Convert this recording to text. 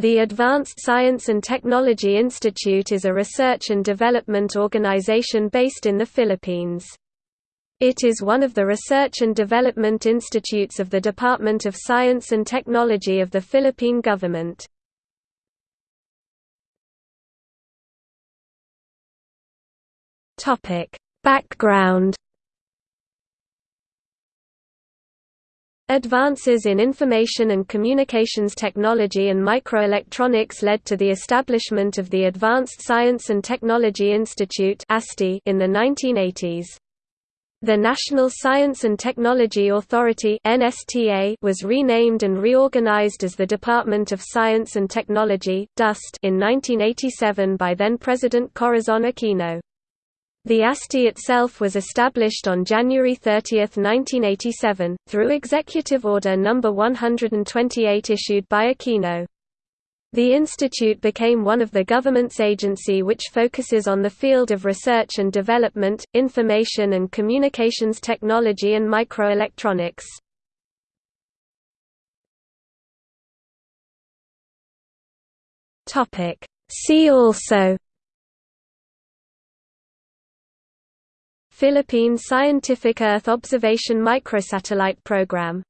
The Advanced Science and Technology Institute is a research and development organization based in the Philippines. It is one of the research and development institutes of the Department of Science and Technology of the Philippine government. Background Advances in information and communications technology and microelectronics led to the establishment of the Advanced Science and Technology Institute ASTI in the 1980s. The National Science and Technology Authority was renamed and reorganized as the Department of Science and Technology in 1987 by then-President Corazon Aquino. The ASTI itself was established on January 30, 1987, through Executive Order No. 128 issued by Aquino. The institute became one of the government's agency which focuses on the field of research and development, information and communications technology and microelectronics. See also Philippine Scientific Earth Observation Microsatellite Program